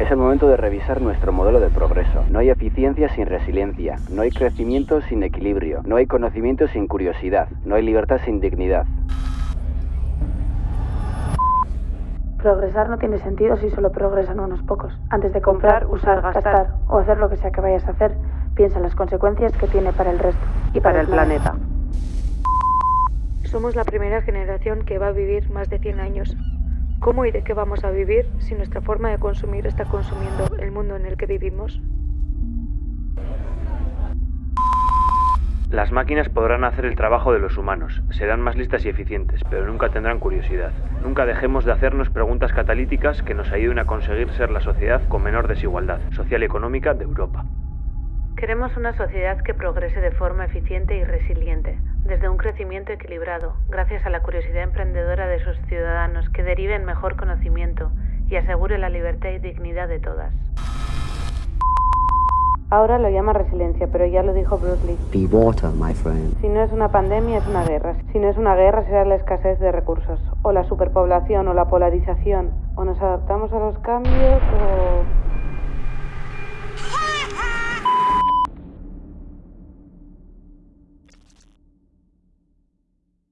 Es el momento de revisar nuestro modelo de progreso. No hay eficiencia sin resiliencia, no hay crecimiento sin equilibrio, no hay conocimiento sin curiosidad, no hay libertad sin dignidad. Progresar no tiene sentido si solo progresan unos pocos. Antes de comprar, usar, gastar o hacer lo que sea que vayas a hacer, piensa en las consecuencias que tiene para el resto y para el planeta. Somos la primera generación que va a vivir más de 100 años. ¿Cómo y de qué vamos a vivir si nuestra forma de consumir está consumiendo el mundo en el que vivimos? Las máquinas podrán hacer el trabajo de los humanos, serán más listas y eficientes, pero nunca tendrán curiosidad. Nunca dejemos de hacernos preguntas catalíticas que nos ayuden a conseguir ser la sociedad con menor desigualdad social y económica de Europa. Queremos una sociedad que progrese de forma eficiente y resiliente, desde un crecimiento equilibrado, gracias a la curiosidad emprendedora de sus ciudadanos que derive en mejor conocimiento y asegure la libertad y dignidad de todas. Ahora lo llama resiliencia, pero ya lo dijo Bruce Lee. Be water, my friend. Si no es una pandemia, es una guerra. Si no es una guerra, será la escasez de recursos, o la superpoblación, o la polarización. O nos adaptamos a los cambios, o